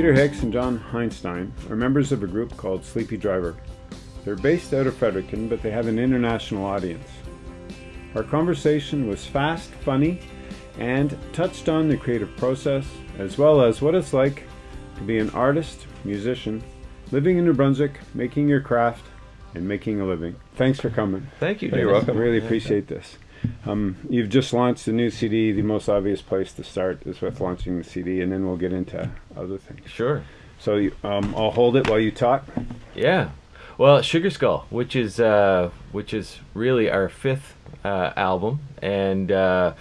Peter Hicks and John Heinstein are members of a group called Sleepy Driver. They're based out of Fredericton, but they have an international audience. Our conversation was fast, funny, and touched on the creative process, as well as what it's like to be an artist, musician, living in New Brunswick, making your craft, and making a living. Thanks for coming. Thank you. You're Dennis. welcome. Really appreciate this. Um, you've just launched a new CD. The most obvious place to start is with launching the CD, and then we'll get into other things. Sure. So you, um, I'll hold it while you talk. Yeah. Well, Sugar Skull, which is uh, which is really our fifth uh, album, and uh,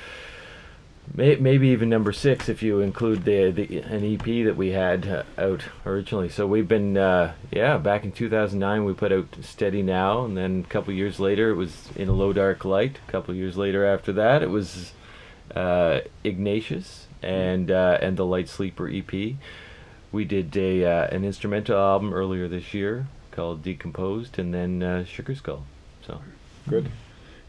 may, maybe even number six if you include the, the an EP that we had uh, out originally. So we've been uh, yeah back in 2009 we put out Steady Now, and then a couple years later it was In a Low Dark Light. A couple years later after that it was uh, Ignatius and uh, and the Light Sleeper EP. We did a uh, an instrumental album earlier this year called Decomposed, and then uh, Sugar Skull. So Good.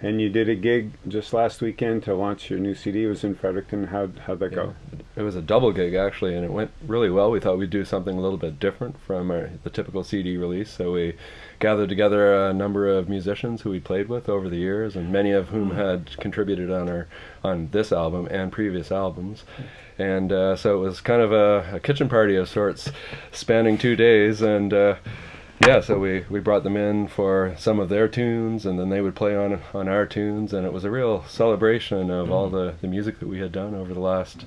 And you did a gig just last weekend to launch your new CD. It was in Fredericton. How'd, how'd that go? It was a double gig actually, and it went really well. We thought we'd do something a little bit different from our, the typical CD release, so we gathered together a number of musicians who we played with over the years, and many of whom had contributed on our on this album and previous albums. And uh, so it was kind of a, a kitchen party of sorts, spanning two days, and. Uh, yeah, so we, we brought them in for some of their tunes, and then they would play on on our tunes, and it was a real celebration of all the, the music that we had done over the last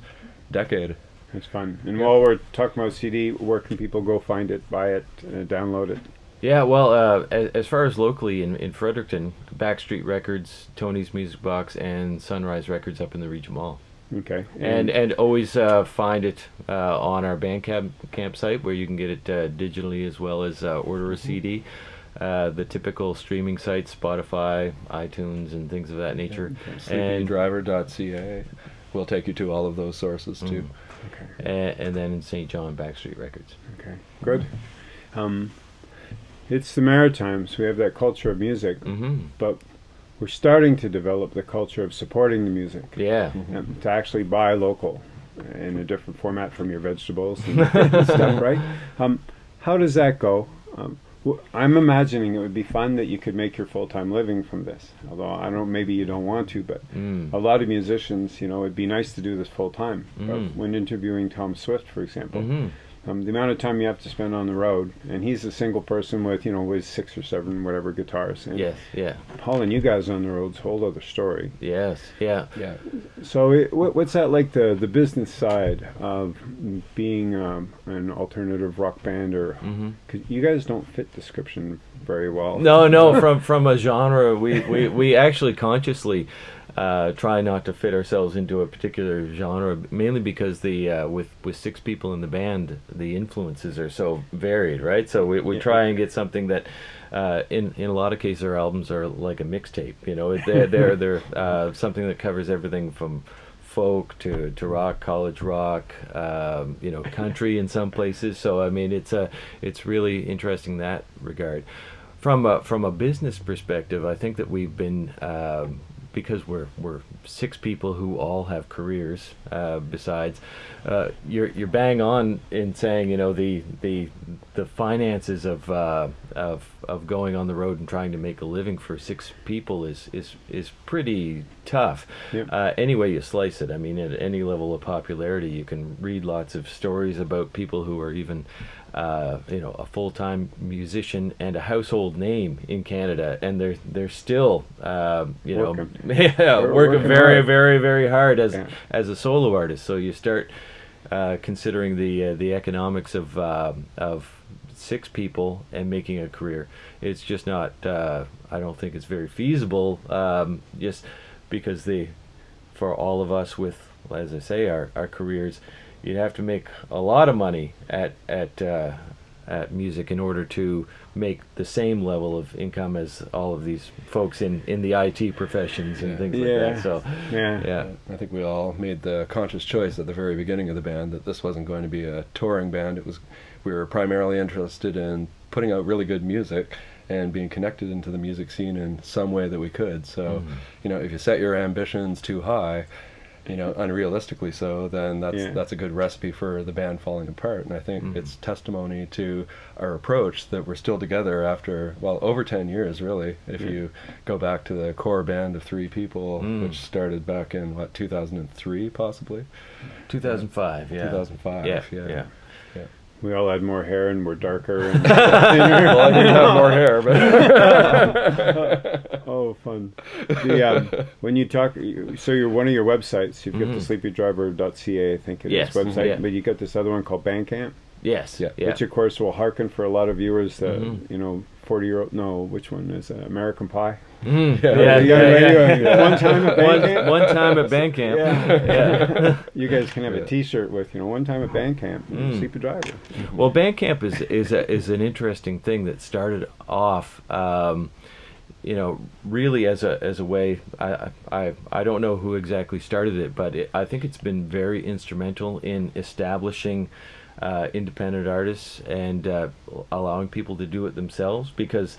decade. It's fun. And while we're talking about CD, where can people go find it, buy it, uh, download it? yeah, well, uh, as, as far as locally in, in Fredericton, Backstreet Records, Tony's Music Box, and Sunrise Records up in the Regent Mall. Okay. And and always uh, find it uh, on our Bandcamp campsite where you can get it uh, digitally as well as uh, order a CD. Uh, the typical streaming sites, Spotify, iTunes, and things of that nature. And, SleepyDriver.ca will take you to all of those sources too. okay. and, and then in St. John, Backstreet Records. Okay. Good. Um, it's the Maritimes. We have that culture of music, hmm but we're starting to develop the culture of supporting the music. Yeah. um, to actually buy local in a different format from your vegetables and stuff, right? Um, how does that go? Um, I'm imagining it would be fun that you could make your full-time living from this. Although I don't, maybe you don't want to, but Mm. a lot of musicians, you know, it'd be nice to do this full time. Mm. when interviewing Tom Swift, for example, hmm um, the amount of time you have to spend on the road, and he's a single person with, you know, with six or seven whatever guitars. And Yes. Yeah. hauling you guys on the road's a whole other story. Yes. Yeah. Yeah, So, it, what, what's that like the the business side of being um, an alternative rock band, or hmm cause you guys don't fit description very well? No, no. From from a genre, we we, we actually consciously uh, try not to fit ourselves into a particular genre, mainly because the uh, with with six people in the band, the influences are so varied, right? So we, we try and get something that. Uh, in in a lot of cases, our albums are like a mixtape. You know, they're they're, they're uh, something that covers everything from folk to, to rock, college rock, um, you know, country in some places. So I mean, it's a it's really interesting in that regard. From a, from a business perspective, I think that we've been um, because we're we're six people who all have careers. Uh, besides, uh, you're you're bang on in saying you know the the the finances of uh, of of going on the road and trying to make a living for six people is is is pretty tough. Yep. Uh, any way you slice it, I mean, at any level of popularity, you can read lots of stories about people who are even, uh, you know, a full-time musician and a household name in Canada, and they're they're still, um, you Working. know, yeah, working working very, hard. very, very hard as Yeah. as a solo artist. So you start uh, considering the uh, the economics of um of six people and making a career. It's just not. Uh, I don't think it's very feasible. Um, just because the for all of us with, as I say, our our careers, you'd have to make a lot of money at at uh, at music in order to make the same level of income as all of these folks in in the IT professions and Yeah. things like Yeah. that. So Yeah. yeah. I think we all made the conscious choice at the very beginning of the band that this wasn't going to be a touring band. It was we were primarily interested in putting out really good music and being connected into the music scene in some way that we could. So, Mhm. you know, if you set your ambitions too high, you know, unrealistically so, then that's Yeah. that's a good recipe for the band falling apart. And I think Mhm. it's testimony to our approach that we're still together after well over ten years, really. If Yeah. you go back to the core band of three people, Mm. which started back in what 2003, possibly 2005, yeah. 2005. Yeah, yeah. Yeah. We all had more hair and we're darker. And well, I didn't have more hair, but oh, fun. The, um, when you talk, so you're one of your websites. You've got Mhm. the sleepydriver.ca, I think it is Yes, website, yeah. but you got this other one called Bandcamp, Yes, Yeah. yeah. which of course will hearken for a lot of viewers. The Mhm. you know, forty year old. No, which one is uh, American Pie? Mm, Yeah. yeah, yeah, yeah, right, you, One time at One, Bandcamp. one time at Bandcamp. Yeah. Yeah. you guys can have a T-shirt with you know one time at Bandcamp, Mm. Sleepy Driver. Well, Bandcamp is is a, is an interesting thing that started off, um, you know, really as a as a way. I I I don't know who exactly started it, but it, I think it's been very instrumental in establishing. Uh, independent artists and uh, allowing people to do it themselves because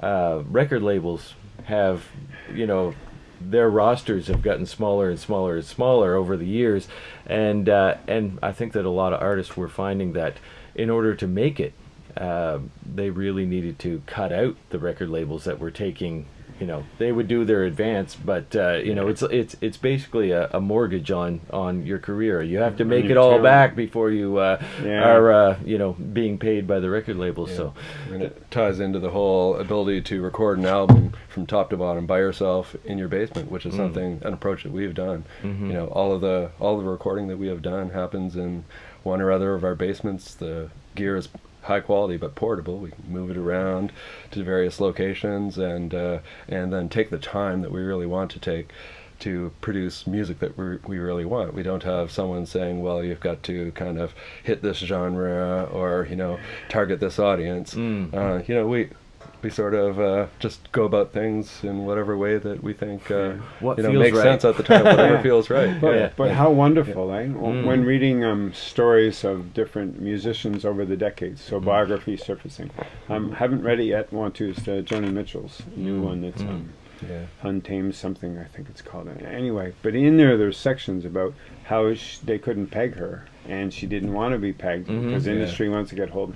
uh, record labels have, you know, their rosters have gotten smaller and smaller and smaller over the years, and uh, and I think that a lot of artists were finding that in order to make it, uh, they really needed to cut out the record labels that were taking. You know, they would do their advance, but uh, you know, it's it's it's basically a, a mortgage on on your career. You have to make it all back before you uh, Yeah. are uh, you know being paid by the record labels. So and it ties into the whole ability to record an album from top to bottom by yourself in your basement, which is Mm. something an approach that we've done. Mhm. You know, all of the all of the recording that we have done happens in one or other of our basements. The gear is high quality but portable. We can move it around to various locations and uh, and then take the time that we really want to take to produce music that we we really want. We don't have someone saying, "Well, you've got to kind of hit this genre or you know target this audience." Mm. Uh, you know, we we sort of uh, just go about things in whatever way that we think uh, What you know makes right. sense at the time, whatever feels right. But, Yeah. but how wonderful, eh? Mm. When reading um, stories of different musicians over the decades, Mm. so biography surfacing. Um, haven't read it yet. Want to? It's uh, Joni Mitchell's new Mm. one. That's Mm. um, Yeah. Untamed something. I think it's called. Anyway, but in there, there's sections about how sh- they couldn't peg her, and she didn't want to be pegged Mhm. because the Yeah. industry wants to get hold.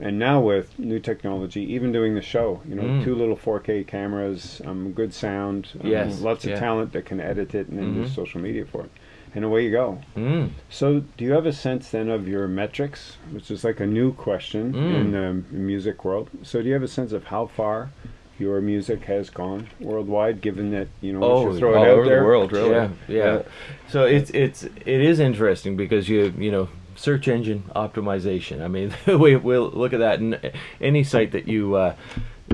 And now with new technology, even doing the show, you know, Mm. two little 4K cameras, um, good sound, um, Yes, lots of yeah. talent that can edit it and then do Mhm. social media for it, and away you go. Mm. So, do you have a sense then of your metrics, which is like a new question Mm. in the music world? So, do you have a sense of how far your music has gone worldwide, given that you know Oh, you throw all it out over there? the world, really. Yeah, yeah. So it's it's it is interesting because you you know search engine optimization. I mean, we will look at that and any site that you uh,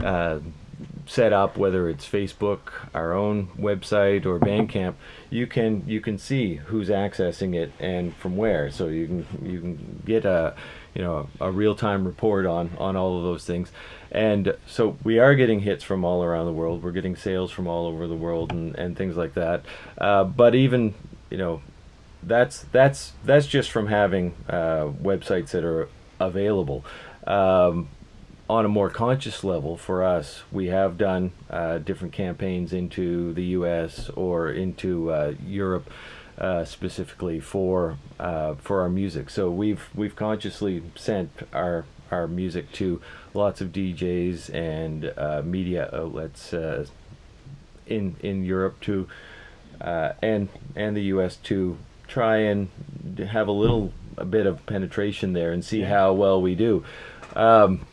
uh, set up, whether it's Facebook, our own website, or Bandcamp, you can you can see who's accessing it and from where. So you can you can get a you know a real time report on on all of those things. And so we are getting hits from all around the world. We're getting sales from all over the world and, and things like that. Uh, but even you know that's that's that's just from having uh, websites that are available. Um, on a more conscious level, for us, we have done uh, different campaigns into the U.S. or into uh, Europe, uh, specifically for uh, for our music. So we've we've consciously sent our our music to lots of DJs and uh, media outlets in in Europe to uh, and and the U.S. to try and have a little a bit of penetration there and see Yeah. how well we do. Um,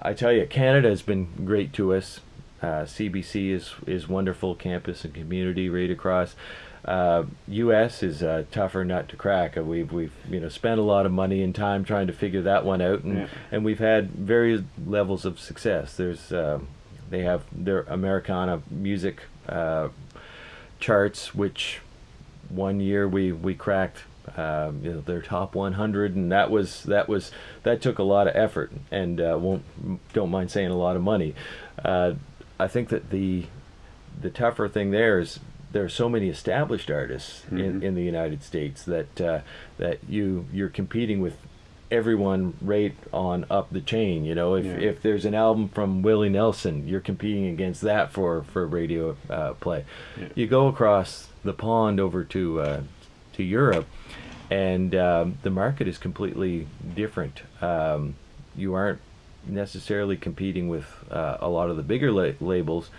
I tell you, Canada has been great to us. Uh, CBC is is wonderful campus and community right across. Uh, U.S. is a tougher nut to crack. Uh, we've we've you know spent a lot of money and time trying to figure that one out, and Yeah. and we've had various levels of success. There's um, they have their Americana music uh, charts, which one year we we cracked um, you know, their top 100, and that was that was that took a lot of effort, and uh, won't don't mind saying a lot of money. Uh, I think that the the tougher thing there is there are so many established artists in, Mhm. in the United States that uh, that you you're competing with everyone right on up the chain. You know, if Yeah. if there's an album from Willie Nelson, you're competing against that for for radio uh, play. Yeah. You go across the pond over to uh, to Europe, and um, the market is completely different. Um, you aren't necessarily competing with uh, a lot of the bigger la- labels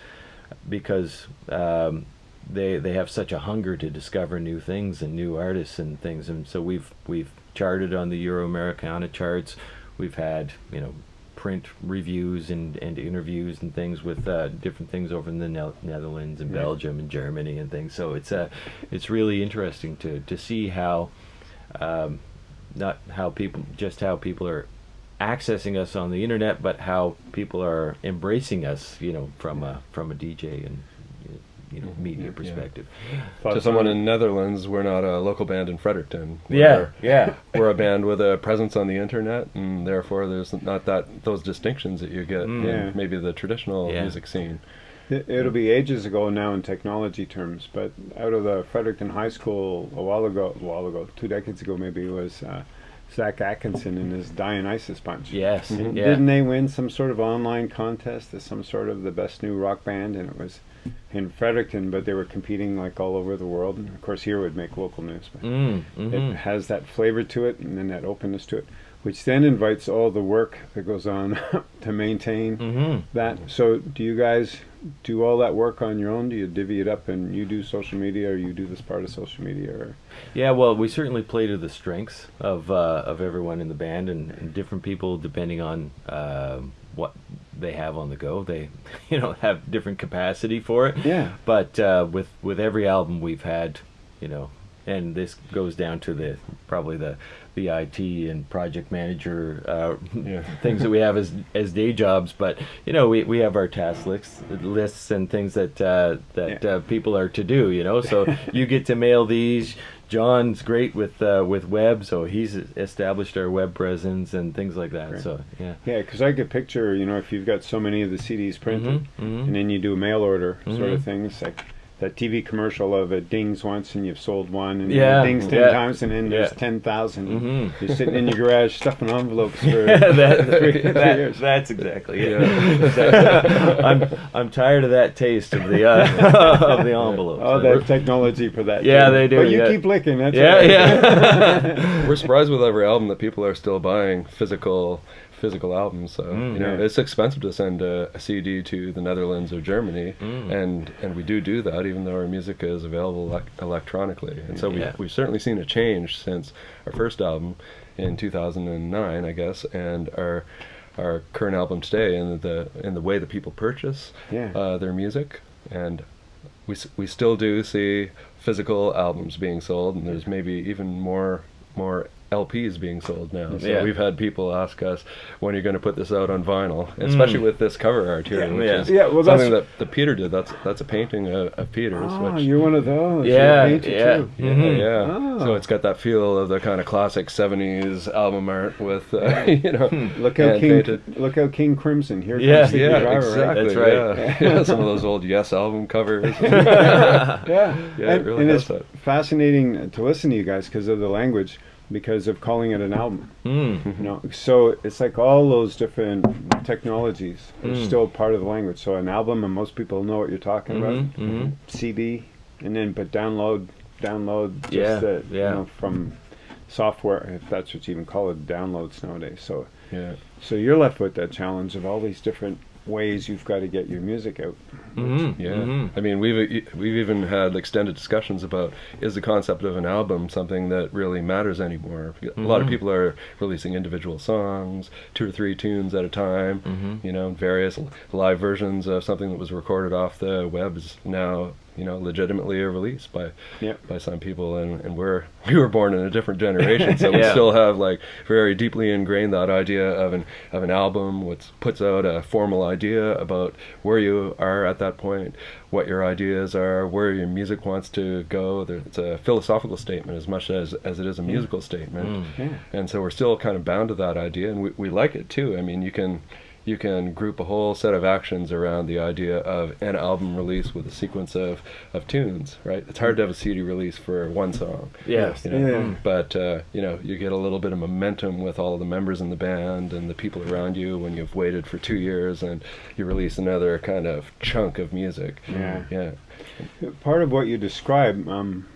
because um, they they have such a hunger to discover new things and new artists and things, and so we've we've charted on the Euro Americana charts. We've had you know print reviews and, and interviews and things with uh, different things over in the ne- Netherlands and Yeah. Belgium and Germany and things. So it's uh, it's really interesting to to see how um, not how people just how people are accessing us on the internet, but how people are embracing us, you know, from a from a DJ and you know media Yeah. perspective. Thoughts to someone in Netherlands, we're not a local band in Fredericton. Yeah, We're, yeah, we're a band with a presence on the internet, and therefore there's not that those distinctions that you get Mm. in Yeah. maybe the traditional Yeah. music scene. It, it'll be ages ago now in technology terms, but out of the Fredericton High School a while ago, a while ago, two decades ago maybe, was uh, Zach Atkinson and his Dionysus Bunch. yes, And yeah. Didn't they win some sort of online contest as some sort of the best new rock band? And it was in Fredericton, but they were competing like all over the world. And of course, here would make local news. But Mm, it mhm. has that flavor to it and then that openness to it, which then invites all the work that goes on to maintain Mhm. that. So, do you guys do all that work on your own? Do you divvy it up and you do social media, or you do this part of social media, or Yeah, well, we certainly play to the strengths of uh, of everyone in the band, and, and different people depending on uh, what they have on the go. They, you know, have different capacity for it. yeah, But uh, with with every album we've had, you know, and this goes down to the probably the the IT and project manager uh, Yeah. things that we have as as day jobs. But you know, we, we have our task lists lists and things that uh, that Yeah. uh, people are to do. You know, so you get to mail these. John's great with uh, with web, so he's established our web presence and things like that. So yeah. yeah, because I could picture, you know, if you've got so many of the CDs printed, Mhm, mhm. and then you do a mail order sort of Mhm. things like. That TV commercial of it dings once and you've sold one, and Yeah, it dings ten yeah. times, and then there's Yeah. ten thousand. Mhm. You're sitting in your garage stuffing envelopes for that, three, three that- years. that's exactly it. Exactly. I'm I'm tired of that taste of the uh, of the envelope. Oh, that technology for that. Yeah, too. they do, But you yeah. keep licking. That's yeah, right. yeah. We're surprised with every album that people are still buying physical physical albums. So Mm, you know, yeah. it's expensive to send a, a CD to the Netherlands or Germany, Mm. and and we do do that even though our music is available elec- electronically. And so we Yeah. we've certainly seen a change since our first album in 2009, I guess, and our our current album today in the in the way that people purchase Yeah. uh, their music and we we still do see physical albums being sold, and there's maybe even more more LPs being sold now. So Yeah. we've had people ask us when you're going to put this out on vinyl, hmm. especially with this cover art here, Yeah. which Yeah. is Yeah, well, something that, that Peter did. That's that's a painting of, of Peter's. Oh, which, you're one of those. Yeah, yeah. too. yeah, yeah. Oh. So ah. it's got that feel of the kind of classic '70s album art with, uh, you know, hmm. Look how King, painted. look how King Crimson. Here Yeah, comes the Yeah, driver, exactly. right? That's right. Yeah. yeah, some of those old Yes album covers. Yeah, Yeah, it and, really and it's that. fascinating to listen to you guys because of the language, because of calling it an album. Mm. You know, so it's like all those different technologies are Mm. still part of the language. So an album, and most people know what you're talking Mhm, about. mhm. CD, and then but download, download just Yeah, the, yeah. you know from software, if that's what you even call it, downloads nowadays. So Yeah. so you're left with that challenge of all these different ways you've got to get your music out. Mhm, Yeah, mhm. I mean, we've we've even had extended discussions about is the concept of an album something that really matters anymore? A lot of Mhm. people are releasing individual songs, two or three tunes at a time. Mhm. You know, various live versions of something that was recorded off the web is now you know legitimately a release by Yep. by some people, and, and we're we were born in a different generation, so we still have like very deeply ingrained that idea of an of an album, which puts out a formal idea about where you are at that point, what your ideas are, where your music wants to go. There, it's a philosophical statement as much as as it is a musical statement, Mm. Yeah. and so we're still kind of bound to that idea, and we we like it too. I mean, you can you can group a whole set of actions around the idea of an album release with a sequence of, of tunes, right? It's hard to have a CD release for one song. Yes. You know? Yeah. But uh, you know, you get a little bit of momentum with all of the members in the band and the people around you when you've waited for two years and you release another kind of chunk of music. Yeah. Yeah. Part of what you describe um,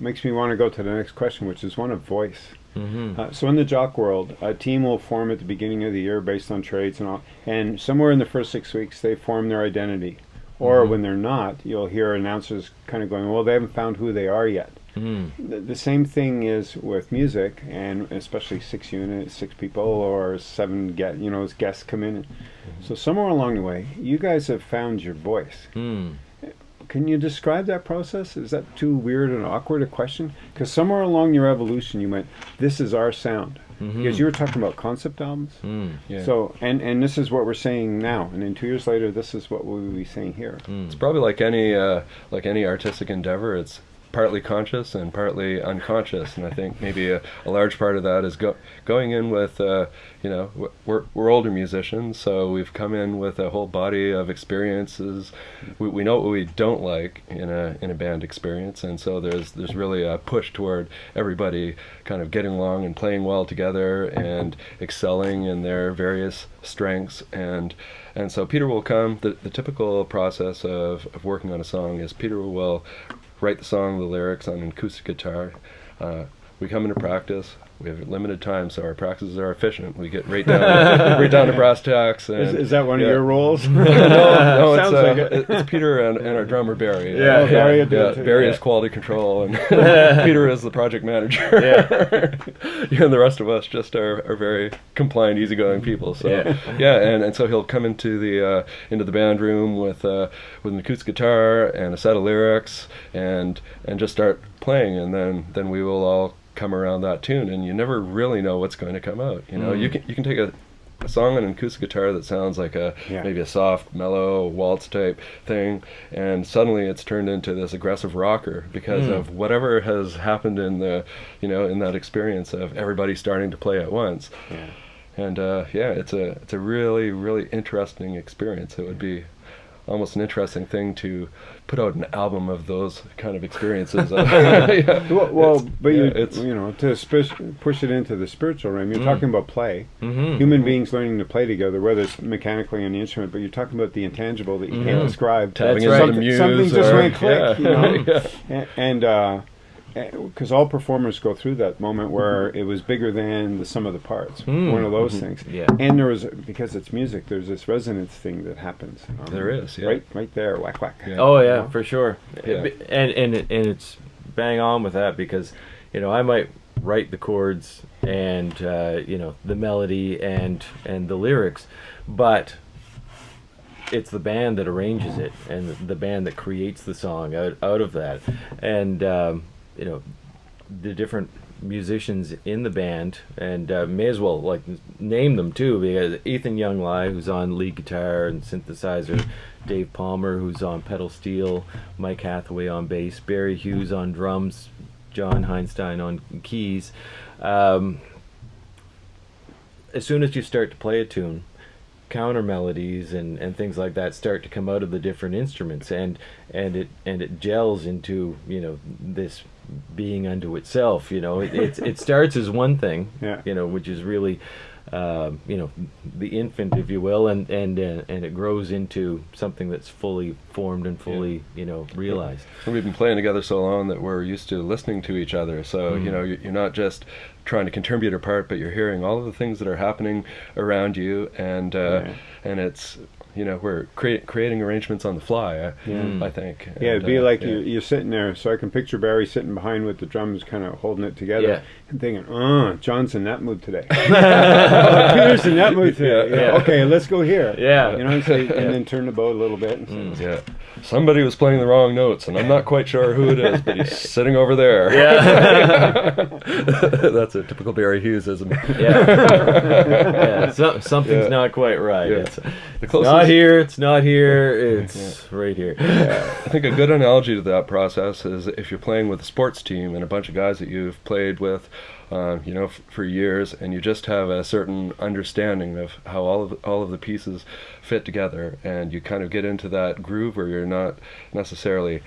makes me want to go to the next question, which is one of voice. Hmm Uh, so in the jock world, a team will form at the beginning of the year based on trades and all, and somewhere in the first six weeks they form their identity. Or Mhm. when they're not, you'll hear announcers kind of going, "Well, they haven't found who they are yet." Mm. The, the same thing is with music, and especially six units, six people, or seven get you know as guests come in. So somewhere along the way, you guys have found your voice. Mm. Can you describe that process? Is that too weird and awkward a question? Because somewhere along your evolution, you went, "This is our sound." Mhm. Because you were talking about concept albums. Mm. Yeah. So, and and this is what we're saying now, and then two years later, this is what we'll be saying here. Mm. It's probably like any uh, like any artistic endeavor. It's partly conscious and partly unconscious, and I think maybe a, a large part of that is go, going in with uh, you know we're we're older musicians, so we've come in with a whole body of experiences. We, we know what we don't like in a in a band experience, and so there's there's really a push toward everybody kind of getting along and playing well together and excelling in their various strengths and and so Peter will come. The, the typical process of, of working on a song is Peter will write the song, the lyrics on an acoustic guitar. Uh, we come into practice. We have limited time, so our practices are efficient. We get right down, right down to brass tacks. And, Is, is that one yeah. of your roles? no, no, it's, uh, like it. it- it's Peter and, and our drummer Barry. Yeah, Barry will yeah, it too. Barry Yeah. is quality control, and Peter is the project manager. Yeah. and the rest of us just are, are very compliant, easygoing people. So Yeah. yeah, and, and so he'll come into the uh, into the band room with uh, with an acoustic guitar and a set of lyrics, and and just start playing, and then then we will all come around that tune, and you never really know what's going to come out. You know, Mm. you can you can take a a song on an acoustic guitar that sounds like a Yeah. maybe a soft, mellow waltz type thing, and suddenly it's turned into this aggressive rocker because Mm. of whatever has happened in the, you know, in that experience of everybody starting to play at once. Yeah. And uh, yeah, it's a it's a really really interesting experience. It would be almost an interesting thing to put out an album of those kind of experiences. Yeah. Well, well but yeah, you it's you know to push it into the spiritual realm. You're Mm. talking about play. Mhm. Human beings learning to play together, whether it's mechanically on the instrument, but you're talking about the intangible that you can't Mhm. describe. tapping That's right. the Something- something just or- went click, yeah. you know? And uh because all performers go through that moment where it was bigger than the sum of the parts Mm. one of those Mhm. things Yeah. and there was because it's music there's this resonance thing that happens um, There is, yeah. right right there whack whack Yeah. Oh yeah, know? for sure. Yeah. It- and and it- and it's bang on with that because you know I might write the chords and uh, you know the melody and and the lyrics, but it's the band that arranges it and the band that creates the song out out of that, and um, you know the different musicians in the band and uh, may as well like name them too because Ethan Younglai who's on lead guitar and synthesizer Dave Palmer who's on pedal steel Mike Hathaway on bass Barry Hughes on drums John Heinstein on keys. Um, as soon as you start to play a tune counter melodies and, and things like that start to come out of the different instruments and and it and it gels into you know this being unto itself you know it it's, it starts as one thing Yeah. you know which is really um, you know the infant if you will and and uh, and it grows into something that's fully formed and fully you know realized And we've been playing together so long that we're used to listening to each other. So Mm. you know, you're you're not just trying to contribute a part, but you're hearing all of the things that are happening around you, and uh, Yeah. and it's you know we're crea- creating arrangements on the fly. I, Yeah. I think. Yeah, it'd be uh, like yeah. you, you're sitting there, so I can picture Barry sitting behind with the drums, kind of holding it together, Yeah. and thinking, "Uh, John's in that mood today. oh, Peter's in that mood today. Yeah. Okay, let's go here. Yeah. you know, and, say, and then turn the boat a little bit. And say, Yeah, somebody was playing the wrong notes, and I'm not quite sure who it is, but he's sitting over there. yeah That's a typical Barry Hughesism. yeah, yeah so, something's Yeah. not quite right Yeah. It's- The closest not not here. It's not here. It's right here. I think a good analogy to that process is if you're playing with a sports team and a bunch of guys that you've played with, uh, you know, f- for years, and you just have a certain understanding of how all of all of the pieces fit together, and you kind of get into that groove where you're not necessarily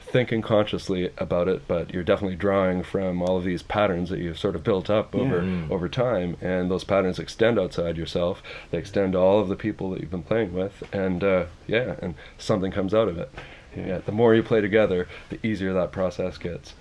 thinking consciously about it, but you're definitely drawing from all of these patterns that you've sort of built up over Mm. over time, and those patterns extend outside yourself. They extend to all of the people that you've been playing with, and uh, yeah, and something comes out of it. Yeah. the more you play together, the easier that process gets.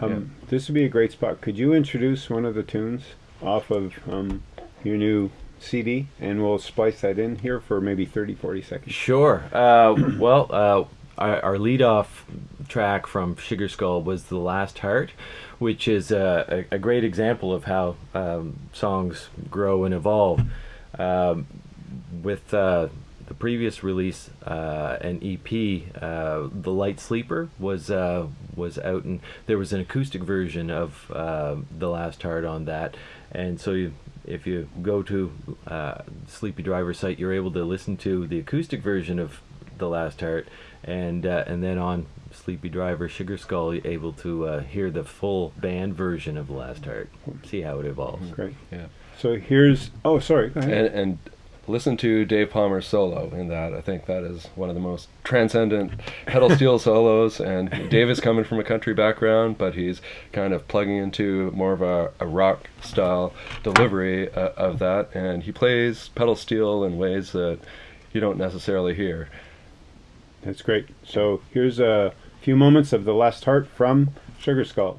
Um, This would be a great spot. Could you introduce one of the tunes off of um, your new CD, and we'll splice that in here for maybe 30, 40 seconds. Sure. Uh, well, uh, our, our lead-off track from Sugar Skull was "The Last Heart," which is a, a, a great example of how um, songs grow and evolve. Um, with uh, the previous release, uh, an EP, uh, "The Light Sleeper" was uh, was out, and there was an acoustic version of uh, "The Last Heart" on that, and so you if you go to uh, Sleepy Driver site, you're able to listen to the acoustic version of The Last Heart, and uh, and then on Sleepy Driver Sugar Skull, you're able to uh, hear the full band version of The Last Heart. See how it evolves. Great. Yeah. So here's. Oh, sorry. Go ahead. And, and listen to Dave Palmer's solo in that. I think that is one of the most transcendent pedal steel solos. And Dave is coming from a country background, but he's kind of plugging into more of a, a rock style delivery uh, of that. And he plays pedal steel in ways that you don't necessarily hear. That's great. So here's a few moments of the last heart from Sugar Skull.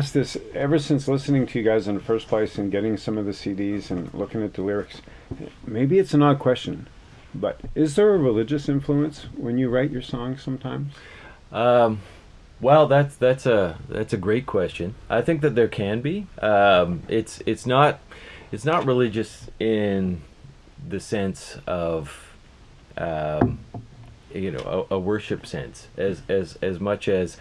Wanted to ask this ever since listening to you guys in the first place and getting some of the CDs and looking at the lyrics. Maybe it's an odd question, but is there a religious influence when you write your songs sometimes? Um, well, that's that's a that's a great question. I think that there can be. Um, it's it's not it's not religious in the sense of um, you know a, a worship sense as as as much as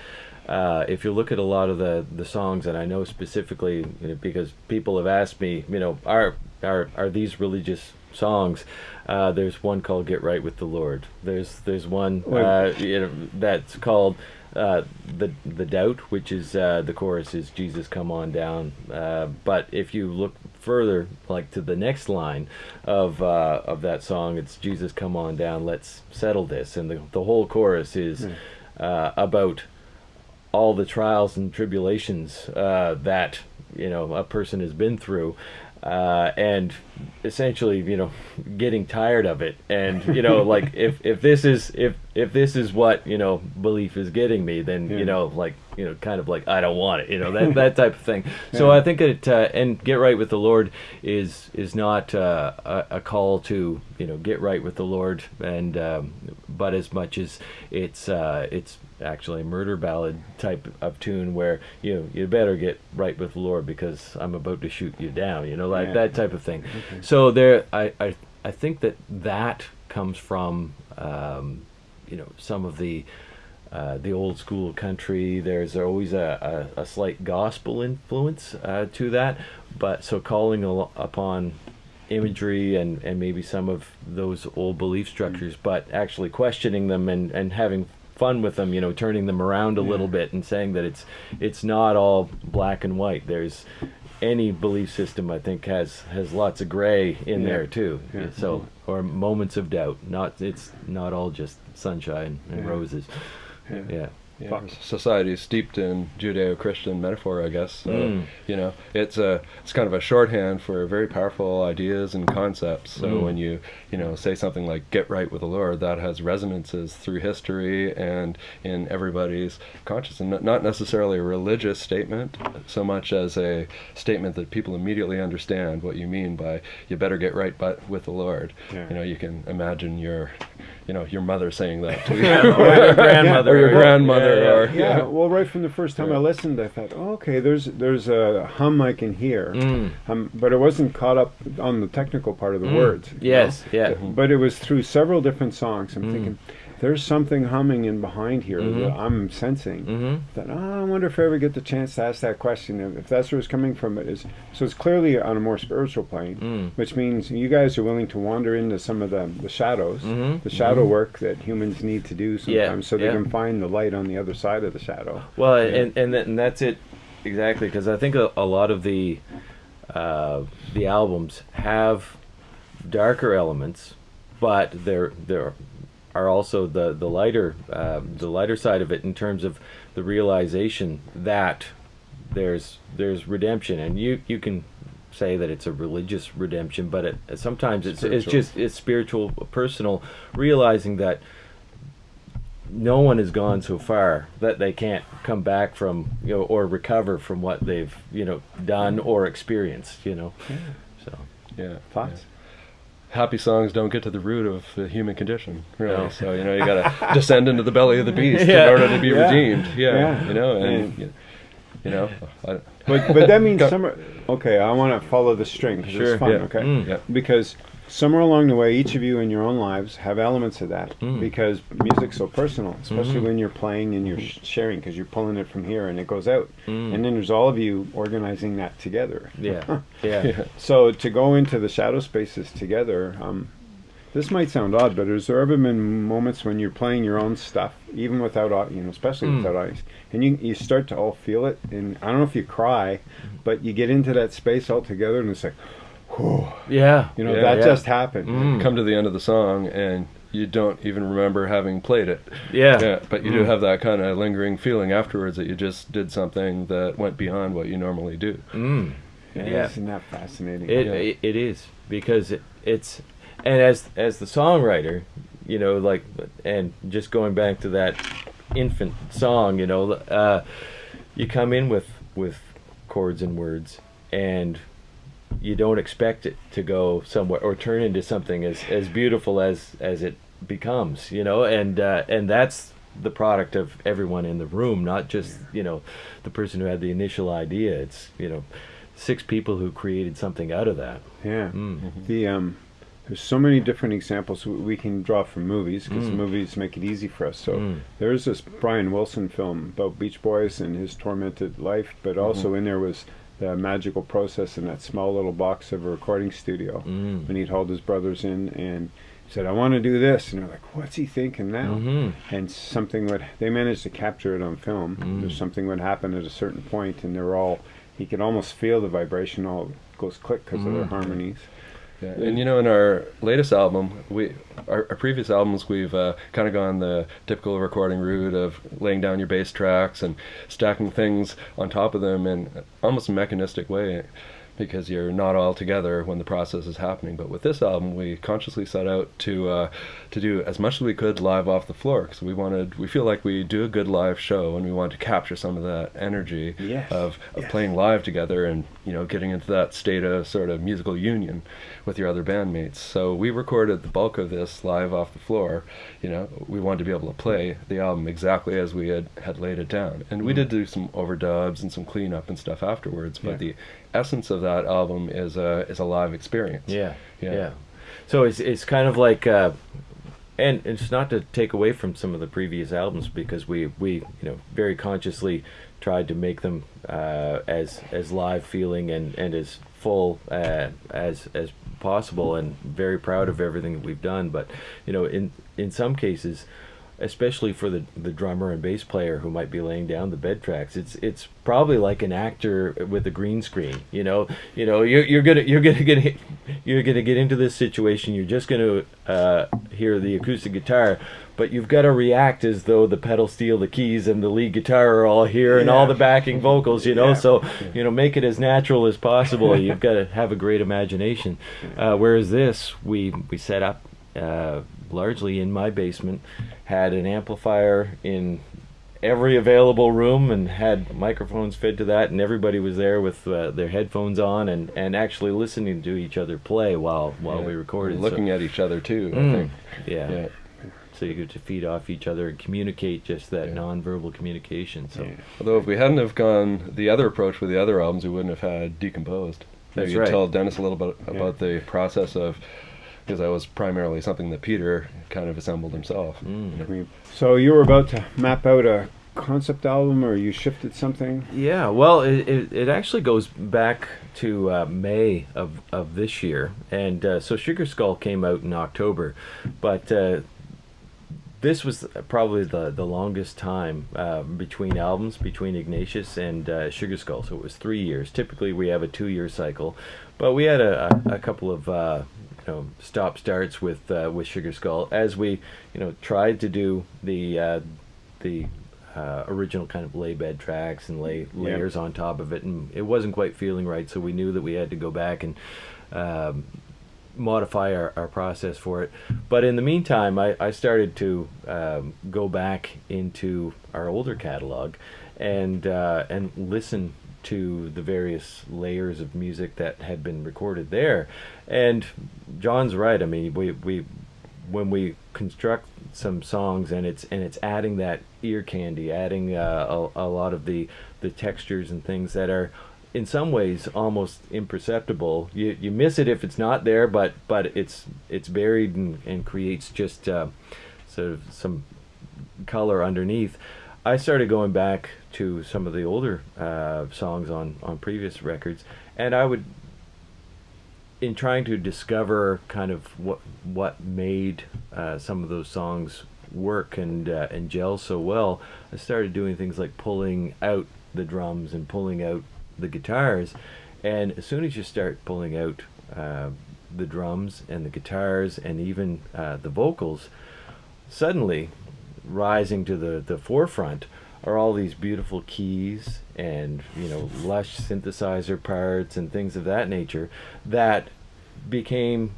uh, if you look at a lot of the, the songs, and I know specifically you know, because people have asked me, you know, are are are these religious songs? Uh, there's one called "Get Right with the Lord." There's there's one uh, you know that's called uh, the the doubt, which is uh, the chorus is Jesus, come on down. Uh, but if you look further, like to the next line of uh, of that song, it's Jesus, come on down. Let's settle this, and the the whole chorus is uh, about all the trials and tribulations uh, that you know a person has been through uh, and essentially you know getting tired of it. And you know like if if this is if if this is what you know belief is getting me then Yeah. you know like you know kind of like i don't want it you know that that type of thing. So i think that uh, and get right with the lord is is not uh, a, a call to you know get right with the lord. And um, but as much as it's uh, it's actually a murder ballad type of tune where you know you better get right with the Lord because I'm about to shoot you down you know like Yeah. that type of thing. So there I, I I think that that comes from um, you know some of the uh, the old school country there's always a, a, a slight gospel influence uh, to that. But so calling al- upon imagery and, and maybe some of those old belief structures, but actually questioning them and, and having fun with them, you know, turning them around a little bit and saying that it's it's not all black and white. There's any belief system I think has has lots of gray in Yeah. there too. Yeah. So or moments of doubt. Not it's not all just sunshine and Yeah. roses. Yeah. Yeah. Society is steeped in Judeo-Christian metaphor, I guess. So, Mm. you know, it's a it's kind of a shorthand for very powerful ideas and concepts. So Mm. when you you know say something like "get right with the Lord," that has resonances through history and in everybody's consciousness. Not- Not necessarily a religious statement, so much as a statement that people immediately understand what you mean by "you better get right but with the Lord." Yeah. You know, you can imagine your you know your mother saying that to you, Or your grandmother. or your grandmother, Yeah, yeah. or Yeah, well, right from the first time I listened, I thought, oh, okay, there's there's a hum I can hear, Mm. um, but it wasn't caught up on the technical part of the Mm. words. Yes, know? yeah. But it was through several different songs. I'm Mm. thinking, there's something humming in behind here Mhm. that I'm sensing. Mm-hmm. That oh, I wonder if I ever get the chance to ask that question. If, if that's where it's coming from, it is. So it's clearly on a more spiritual plane, Mm. which means you guys are willing to wander into some of the the shadows, Mhm. the shadow work that humans need to do sometimes, Yeah, so they yeah. can find the light on the other side of the shadow. Well, and and, and that's it exactly because I think a, a lot of the uh, the albums have darker elements, but there there are also the the lighter uh, the lighter side of it in terms of the realization that there's there's redemption, and you you can say that it's a religious redemption, but it, sometimes it's it's just it's spiritual, personal, realizing that no one has gone so far that they can't come back from you know or recover from what they've you know done or experienced you know? So. Yeah, Thoughts? Happy songs don't get to the root of the human condition, really. No. So you know you got to descend into the belly of the beast Yeah. in order to be Yeah. redeemed. Yeah, Yeah. you know, and Yeah. you, you know, I, But but that means Go- somewhere. Okay, I want to follow the string 'cause Sure, it's fun. yeah. Okay, Mm. yeah, because somewhere along the way, each of you in your own lives have elements of that. Mm. Because music's so personal, especially Mhm. when you're playing and you're sh- sharing, because you're pulling it from here and it goes out, Mm. and then there's all of you organizing that together. yeah yeah yeah. So to go into the shadow spaces together, um, this might sound odd, but has there ever been moments when you're playing your own stuff, even without, you know, especially Mm. without audience, and you you start to all feel it, and I don't know if you cry, but you get into that space all together, and it's like, whew, yeah you know, Yeah. that Yeah. just happened. Mm. come to the end of the song and you don't even remember having played it. yeah Yeah, but you do Mm. have that kind of lingering feeling afterwards that you just did something that went beyond what you normally do. mm. Yeah, Yeah. isn't that fascinating? It, Yeah. it it is because it, it's and as as the songwriter, you know, like and just going back to that infant song, you know, uh, you come in with with chords and words and you don't expect it to go somewhere or turn into something as as beautiful as as it becomes you know and uh, and that's the product of everyone in the room not just you know the person who had the initial idea it's you know six people who created something out of that Yeah. Mm. The um, there's so many different examples we- we can draw from movies because Mm. movies make it easy for us. So Mm. there's this Brian Wilson film about Beach Boys and his tormented life, but Mm-hmm. also in there was the magical process in that small little box of a recording studio Mm. when he'd hauled his brothers in and said, "I want to do this," and they're like, "What's he thinking now?" Mhm. And something would they managed to capture it on film. Mm. There's something would happen at a certain point, and they're all he could almost feel the vibration all goes click because of their Mm. harmonies. Yeah, and you know, in our latest album, we our, our previous albums, we've uh, kind of gone the typical recording route of laying down your bass tracks and stacking things on top of them in almost mechanistic way, because you're not all together when the process is happening. But with this album, we consciously set out to uh, to do as much as we could live off the floor, because we wanted, we feel like we do a good live show, and we want to capture some of that energy Yes, of, of yes. playing live together and you know getting into that state of sort of musical union with your other bandmates. So we recorded the bulk of this live off the floor. You know, we wanted to be able to play the album exactly as we had had laid it down, and we did do some overdubs and some cleanup and stuff afterwards. But Yeah. the essence of that album is a is a live experience. Yeah, Yeah. yeah. So it's it's kind of like, uh, and it's not to take away from some of the previous albums because we we you know very consciously tried to make them uh, as as live feeling and and as full uh, as as possible and very proud of everything that we've done. But you know, in in some cases especially for the the drummer and bass player who might be laying down the bed tracks it's it's probably like an actor with a green screen you know? You know you're, you're gonna you're gonna get you're gonna get into this situation you're just gonna uh, hear the acoustic guitar but you've got to react as though the pedal steel the keys and the lead guitar are all here and all the backing vocals you know? Yeah. so you know make it as natural as possible. You've got to have a great imagination. Uh, whereas this we we set up uh, largely in my basement had an amplifier in every available room and had microphones fed to that and everybody was there with uh, their headphones on and, and actually listening to each other play while while Yeah. we recorded looking so, at each other too. I Mm. think. yeah. Yeah. so you get to feed off each other and communicate just that Yeah. non-verbal communication so. Although if we hadn't have gone the other approach with the other albums, we wouldn't have had Decomposed. Maybe That's you right. tell Dennis a little bit about the process of, because that was primarily something that Peter kind of assembled himself. Mm. We- So you were about to map out a concept album, or you shifted something? Yeah, well, it, it, it actually goes back to uh, May of, of this year. And uh, so Sugar Skull came out in October. But uh, this was probably the, the longest time uh, between albums, between Ignatius and uh, Sugar Skull. So it was three years. Typically, we have a two year cycle. But we had a, a, a couple of. You know, stop starts with uh, with Sugar Skull as we you know tried to do the uh, the uh, original kind of lay bed tracks and lay layers on top of it, and it wasn't quite feeling right. So we knew that we had to go back and um, modify our, our process for it. But in the meantime, I, I started to um, go back into our older catalog and uh, and listen to the various layers of music that had been recorded there. And John's right. I mean, we we when we construct some songs and it's and it's adding that ear candy, adding uh, a, a lot of the the textures and things that are in some ways almost imperceptible. You you miss it if it's not there, but but it's it's buried and, and creates just uh, sort of some color underneath. I started going back to some of the older uh, songs on on previous records, and I would in trying to discover kind of what what made uh, some of those songs work and uh, and gel so well, I started doing things like pulling out the drums and pulling out the guitars, and as soon as you start pulling out uh, the drums and the guitars and even uh, the vocals, suddenly rising to the, the forefront are all these beautiful keys and you know lush synthesizer parts and things of that nature that became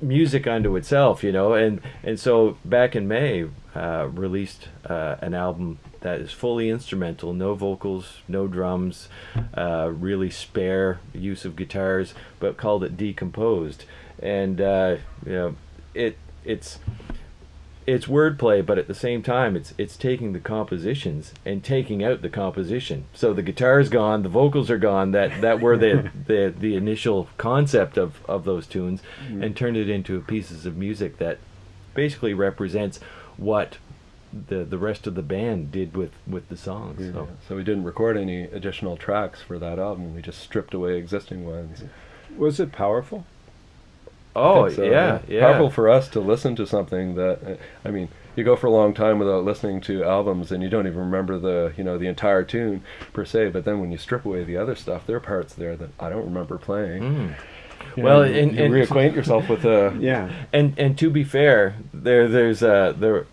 music unto itself, you know. And and so back in May, uh, released uh, an album that is fully instrumental, no vocals, no drums, uh, really spare use of guitars, but called it Decomposed. And uh, you know, it it's it's wordplay, but at the same time, it's it's taking the compositions and taking out the composition. So the guitar's gone, the vocals are gone. That that were the the, the initial concept of, of those tunes, mm-hmm. and turned it into pieces of music that basically represents what the the rest of the band did with with the songs. Yeah. So So we didn't record any additional tracks for that album. We just stripped away existing ones. Was it powerful? Oh It's, uh, yeah yeah Powerful for us to listen to something that, uh, I mean, you go for a long time without listening to albums and you don't even remember the, you know, the entire tune per se. But then when you strip away the other stuff, there are parts there that I don't remember playing. Mm. You Well, know, and- you and- reacquaint yourself with the. Yeah. and and to be fair, there there's uh there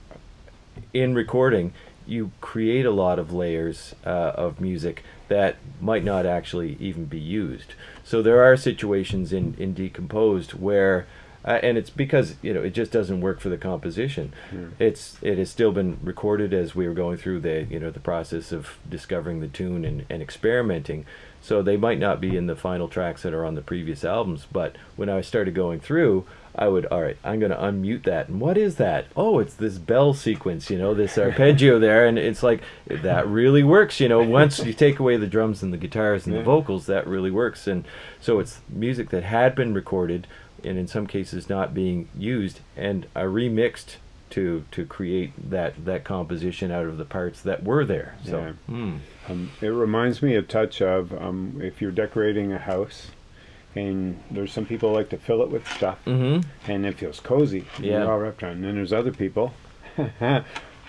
in recording you create a lot of layers uh, of music that might not actually even be used. So there are situations in in decomposed where. Uh, and it's because you know it just doesn't work for the composition. It's it has still been recorded as we were going through the you know the process of discovering the tune and, and experimenting. So they might not be in the final tracks that are on the previous albums. But when I started going through, I would, all right, I'm going to unmute that. And what is that? Oh, it's this bell sequence, you know, this arpeggio there. And it's like, that really works, you know, once you take away the drums and the guitars and Yeah. the vocals, that really works. And so it's music that had been recorded and in some cases not being used. And I remixed to to create that that composition out of the parts that were there. So, Yeah. hmm. Um, it reminds me a touch of um, if you're decorating a house, and there's some people like to fill it with stuff, Mhm. and it feels cozy. Yeah. You're all wrapped around. And then there's other people.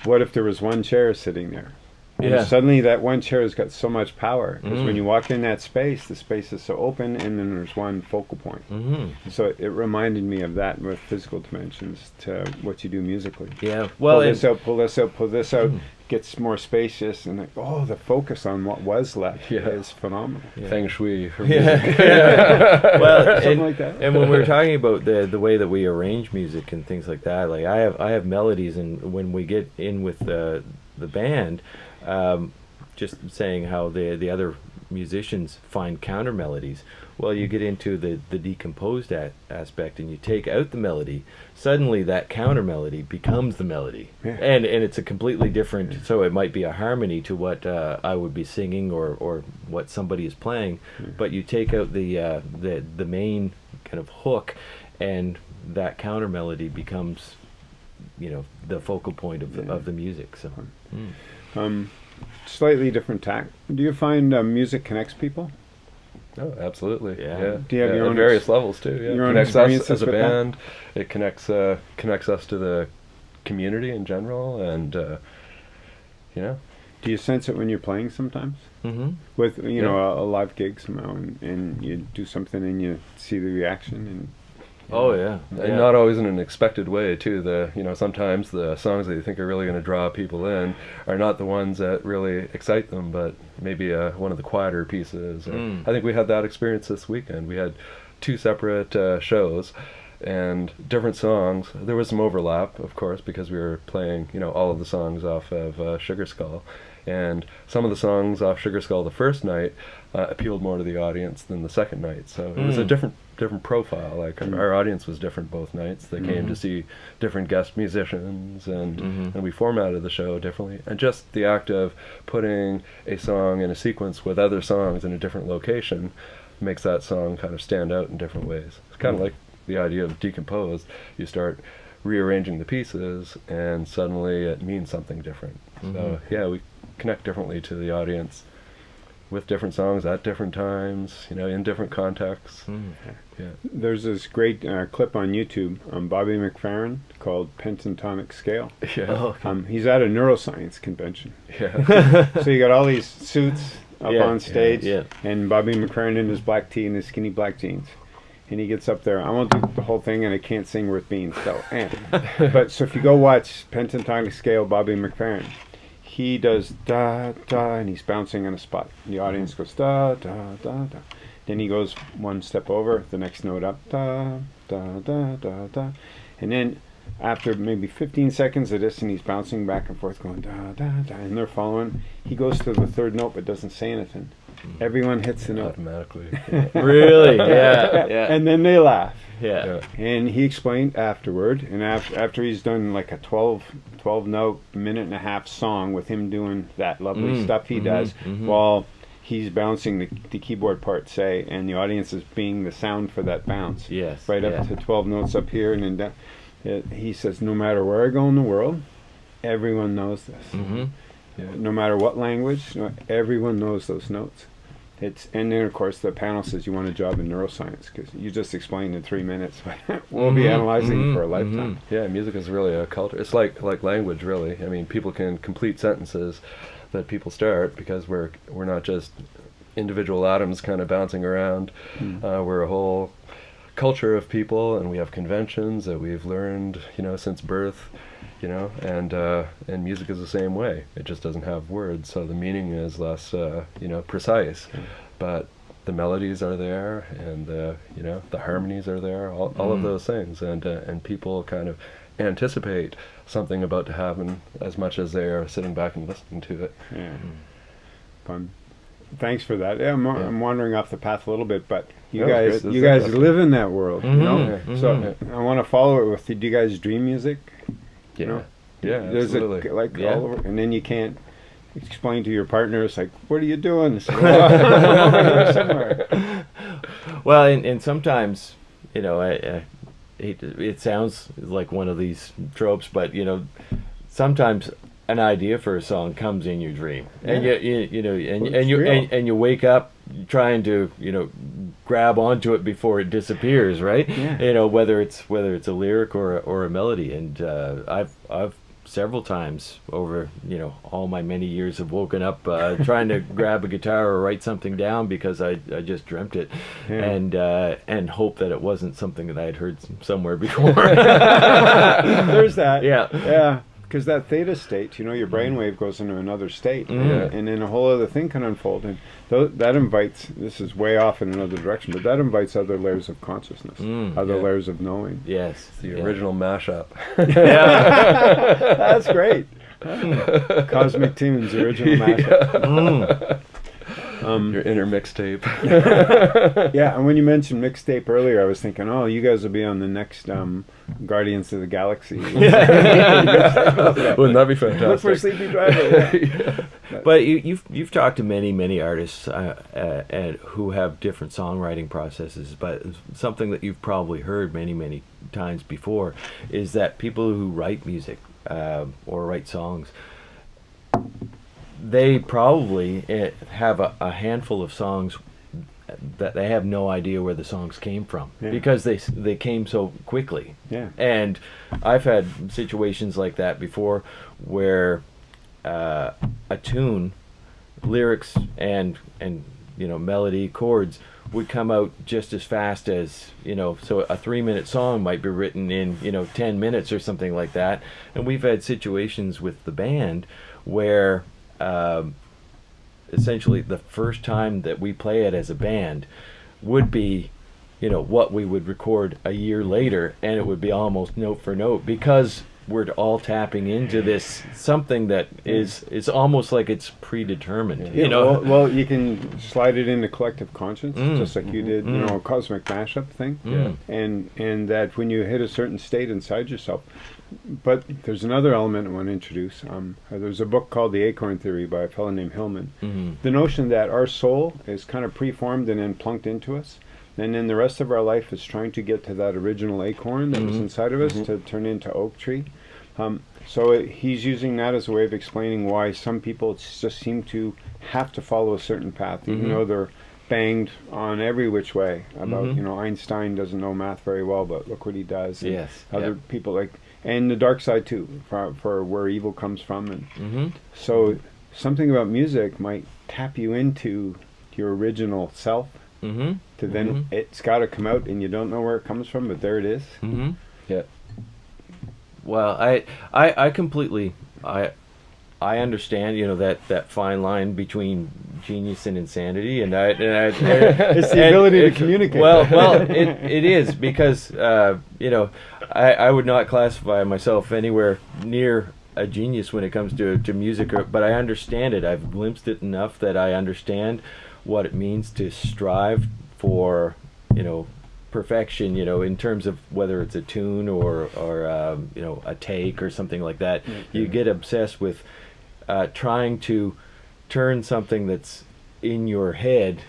what if there was one chair sitting there? And Yeah. suddenly that one chair has got so much power because Mm. when you walk in that space, the space is so open, and then there's one focal point. Mhm. So it, it reminded me of that with physical dimensions to what you do musically. Yeah. Well, pull this out, pull this out, pull this out. Gets more spacious, and like, oh, the focus on what was left Yeah. is phenomenal. Yeah. Feng Shui. for Yeah. music. well, Something and, like that. and when we were talking about the the way that we arrange music and things like that, like I have I have melodies, and when we get in with the the band, um, just saying how the the other musicians find counter melodies. Well, you get into the the decomposed a- aspect, and you take out the melody. Suddenly, that counter melody becomes the melody, Yeah. and and it's a completely different. So it might be a harmony to what uh, I would be singing or or what somebody is playing, but you take out the uh, the the main kind of hook, and that counter melody becomes, you know, the focal point of the, Yeah. of the music. So. Mm. Um, slightly different tack. Do you find uh, music connects people? Oh, absolutely. Yeah. Yeah. Do you have Yeah, your own various levels too? Yeah. your own connects us as a with that? band. It connects uh, connects us to the community in general, and uh, you know, Do you sense it when you're playing sometimes? hmm With you know a, a live gig somehow, and, and you do something and you see the reaction, and Oh yeah. and not always in an expected way too. The you know sometimes the songs that you think are really going to draw people in are not the ones that really excite them, but maybe uh, one of the quieter pieces. Or Mm. I think we had that experience this weekend. We had two separate uh, shows and different songs. There was some overlap, of course, because we were playing you know all of the songs off of uh, Sugar Skull. And some of the songs off Sugar Skull the first night uh, appealed more to the audience than the second night. So it was a Mm. different different profile. Like Mm. our audience was different both nights. They came to Mhm. see different guest musicians, and Mhm. and we formatted the show differently. And just the act of putting a song in a sequence with other songs in a different location makes that song kind of stand out in different ways. It's kind of Mm. like the idea of decomposed. You start rearranging the pieces, and suddenly it means something different. So Mhm. yeah, we connect differently to the audience with different songs at different times, you know, in different contexts. Mm. Yeah. there's this great uh, clip on YouTube on Bobby McFerrin called Pentatonic Scale. Yeah. Oh, okay. Um, he's at a neuroscience convention, Yeah. so you got all these suits up Yeah, on stage, yeah. and Bobby McFerrin in his black tee and his skinny black jeans. And he gets up there. I won't do the whole thing, and I can't sing worth beans. So, eh. but so if you go watch Pentatonic Scale, Bobby McFerrin, he does da da, and he's bouncing on a spot. And the audience mm-hmm. goes da da da da, Then he goes one step over, the next note up, da da da da da, and then after maybe 15 seconds of this, and he's bouncing back and forth, going da da da, and they're following. He goes to the third note but doesn't say anything. Mm. Everyone hits the note. automatically. Really? Yeah. Yeah. And then they laugh. Yeah. Yeah. And he explained afterward, and after, after he's done like a 12, 12 note, minute and a half song with him doing that lovely Mm, stuff he mhm, does mhm. while he's bouncing the, the keyboard part, say, and the audience is being the sound for that bounce. Yes. Right yeah. up to 12 notes up here, and then down. It, he says, no matter where I go in the world, everyone knows this. Mm-hmm. No matter what language, everyone knows those notes. It's and then of course the panel says you want a job in neuroscience because you just explained in three minutes. we'll be Mhm, analyzing it for a mhm, lifetime. Yeah, music is really a culture. It's like like language, really. I mean, people can complete sentences that people start because we're we're not just individual atoms kind of bouncing around. Mm. Uh, we're a whole culture of people, and we have conventions that we've learned, you know, since birth. You know, and uh, and music is the same way. It just doesn't have words, so the meaning is less, uh, you know, precise. But the melodies are there, and the you know the harmonies are there. All, all of Mm. those things, and uh, and people kind of anticipate something about to happen as much as they are sitting back and listening to it. Yeah, fun. Thanks for that. Yeah, I'm, Yeah. I'm wandering off the path a little bit, but you guys, you guys live in that world, you know. Mhm, So mhm. I want to follow it with. Do you guys dream music? Yeah, know? yeah, There's absolutely. it like Yeah. all over, and then you can't explain to your partner. It's like, what are you doing? Like, "Oh, I'm over here somewhere. Well, and, and sometimes, you know, I, I to- it sounds like one of these tropes, but you know, sometimes an idea for a song comes in your dream, and you, you you know, and Well, and you and, and you wake up trying to you know grab onto it before it disappears, right? Yeah. You know, whether it's whether it's a lyric or a, or a melody, and uh, I've I've several times over you know all my many years have woken up uh, trying to grab a guitar or write something down because I, I just dreamt it Yeah. and uh, and hope that it wasn't something that I had heard somewhere before. There's that. Yeah. Yeah. Because that theta state, you know, your brainwave goes into another state, Mm. and then a whole other thing can unfold. And tho- that invites, this is way off in another direction, but that invites other layers of consciousness, Mm, other yeah. layers of knowing. yes, the yeah. original mashup. Yeah. That's great. Cosmic Tunes, original mashup. Mm. Um, Your inner mixtape. yeah, and when you mentioned mixtape earlier, I was thinking, oh, you guys will be on the next um, Guardians of the Galaxy. Wouldn't that be fantastic? Look for Sleepy Driver. yeah. But you, you've you've talked to many many artists uh, uh, and who have different songwriting processes. But something that you've probably heard many many times before is that people who write music uh, or write songs, they probably uh, have a, a handful of songs that they have no idea where the songs came from Yeah. because they they came so quickly. Yeah. And I've had situations like that before where uh, a tune, lyrics and and you know melody chords would come out just as fast as you know so a three minute song might be written in you know 10 minutes or something like that and we've had situations with the band where um, essentially the first time that we play it as a band would be you know what we would record a year later and it would be almost note for note because we're all tapping into this something that is is almost like it's predetermined Yeah, you know well, well, you can slide it into collective conscience, Mm. just like you did, you Mm. know, a cosmic mashup thing, Mm. and and that when you hit a certain state inside yourself. But there's another element I want to introduce. Um, there's a book called The Acorn Theory by a fellow named Hillman. Mhm. The notion that our soul is kind of preformed and then plunked into us, and then the rest of our life is trying to get to that original acorn that was Mhm. inside of us to turn into oak tree. Um, so it, he's using that as a way of explaining why some people just seem to have to follow a certain path, even Mhm. though they're banged on every which way about Mhm. you know Einstein doesn't know math very well, but look what he does. and Yes, other yeah. people like and the dark side too, for, for where evil comes from, and Mhm. so something about music might tap you into your original self. Mhm. To then Mhm. it's got to come out, and you don't know where it comes from, but there it is. Mhm. Yeah. Well, I, I, I completely, I, I understand, you know, that, that fine line between genius and insanity, and I, and I It's the ability to communicate. Well, well, it, it is because uh, you know I, I would not classify myself anywhere near a genius when it comes to to music, or, but I understand it. I've glimpsed it enough that I understand what it means to strive for, you know, perfection. You know, in terms of whether it's a tune or or um, you know a take or something like that. You get obsessed with uh, trying to turn something that's in your head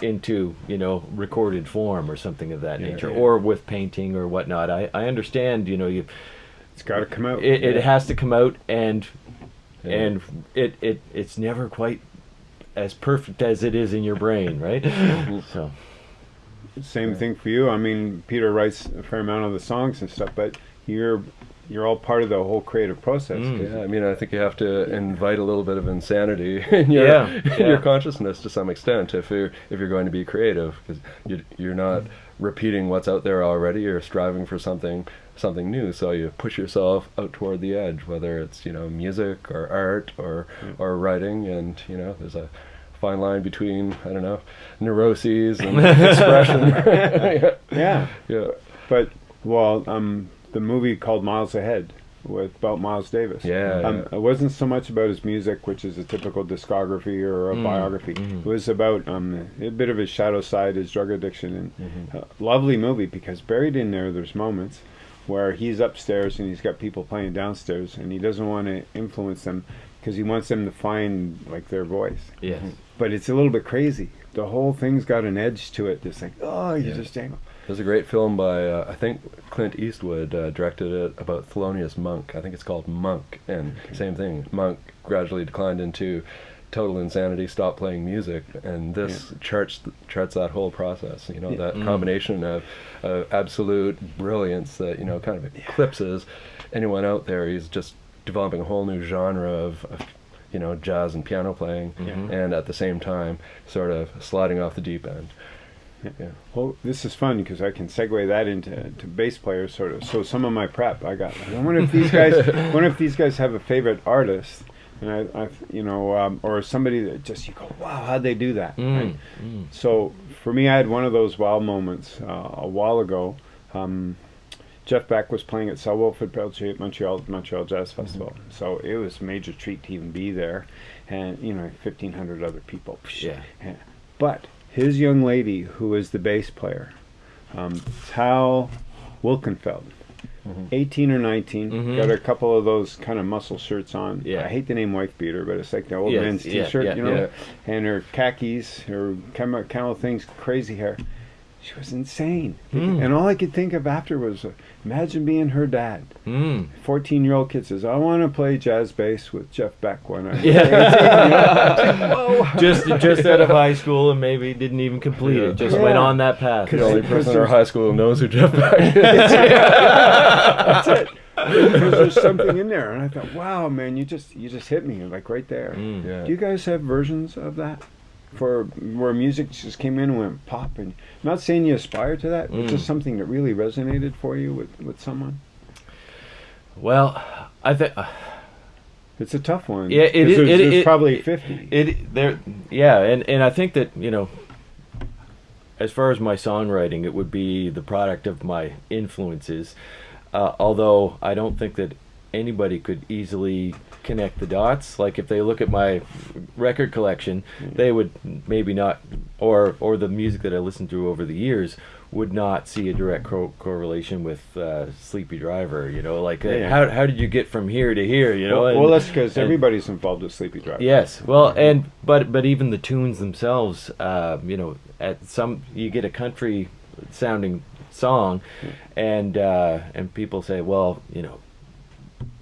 into you know recorded form or something of that Yeah, nature yeah. or with painting or whatnot i, I understand you know you it's got to come out. it, it has to come out and Yeah. and it, it it's never quite as perfect as it is in your brain right so Same thing for you. I mean, Peter writes a fair amount of the songs and stuff, but you're you're all part of the whole creative process. Mm. Yeah, I mean, I think you have to invite a little bit of insanity in your Yeah, in yeah. your consciousness to some extent if you're if you're going to be creative because you, you're not repeating what's out there already. You're striving for something something new. So you push yourself out toward the edge, whether it's you know music or art or or writing, and you know there's a fine line between I don't know neuroses and expression. yeah. Yeah, yeah. but well, um, the movie called Miles Ahead with about Miles Davis. Yeah, um, yeah. it wasn't so much about his music, which is a typical discography or a Mm, biography. mm. It was about um, a bit of his shadow side, his drug addiction, and Mm-hmm. uh, lovely movie because buried in there, there's moments where he's upstairs and he's got people playing downstairs, and he doesn't want to influence them because he wants them to find like their voice. yes But it's a little bit crazy. The whole thing's got an edge to it. It's like, oh, you Yeah. just dangle. There's a great film by uh, I think Clint Eastwood uh, directed it about Thelonious Monk. I think it's called Monk, and same thing. Monk gradually declined into total insanity, stopped playing music, and this charts charts that whole process. You know that Mm. combination of uh, absolute brilliance that you know kind of eclipses anyone out there. He's just developing a whole new genre of. of you know, jazz and piano playing, Mhm. and at the same time, sort of sliding off the deep end. Yeah. Well, this is fun because I can segue that into to bass players, sort of. So some of my prep, I got. I wonder if these guys. Wonder if these guys have a favorite artist, and I, I you know, um, or somebody that just you go, wow, how'd they do that? Mm, Right? mm. So for me, I had one of those wow moments uh, a while ago. Um, Jeff Beck was playing at Cell Wolf at Montreal, Montreal, Jazz Festival. So it was a major treat to even be there, and you know, fifteen hundred other people. Yeah. But his young lady, who is the bass player, um, Tal Wilkenfeld, Mhm. 18 or 19, Mhm. got a couple of those kind of muscle shirts on. Yeah. I hate the name wife beater, but it's like the old Yes, man's yeah, t-shirt, yeah, you know, yeah. and her khakis, her camel, camel things, crazy hair. She was insane. Mm. And all I could think of after was, uh, imagine being her dad. Mm. 14 year old kid says, I want to play jazz bass with Jeff Beck when I Yeah. just just out of high school and maybe didn't even complete Yeah. it. Just Yeah. went on that path. Cause The only Because person in our there's- high school who knows who Jeff Beck is. That's it. Because there's something in there, and I thought, wow, man, you just you just hit me like right there. Mm. Yeah. Do you guys have versions of that for where music just came in and went pop? And not saying you aspire to that, but Mm. just something that really resonated for you with with someone. Well, I think It's a tough one. Yeah, it 'cause is- There's, it- there's it- probably fifty. it there. Yeah, and and I think that you know, as far as my songwriting, it would be the product of my influences. Uh, although I don't think that anybody could easily connect the dots. Like if they look at my record collection, they would maybe not, or or the music that I listened to over the years would not see a direct co- correlation with uh, Sleepy Driver. You know, like uh, Yeah. how how did you get from here to here? You know, well, and- well, that's because everybody's involved with Sleepy Driver. Yes, well, and but but even the tunes themselves, uh, you know, at some you get a country sounding song, and uh, and people say, well, you know,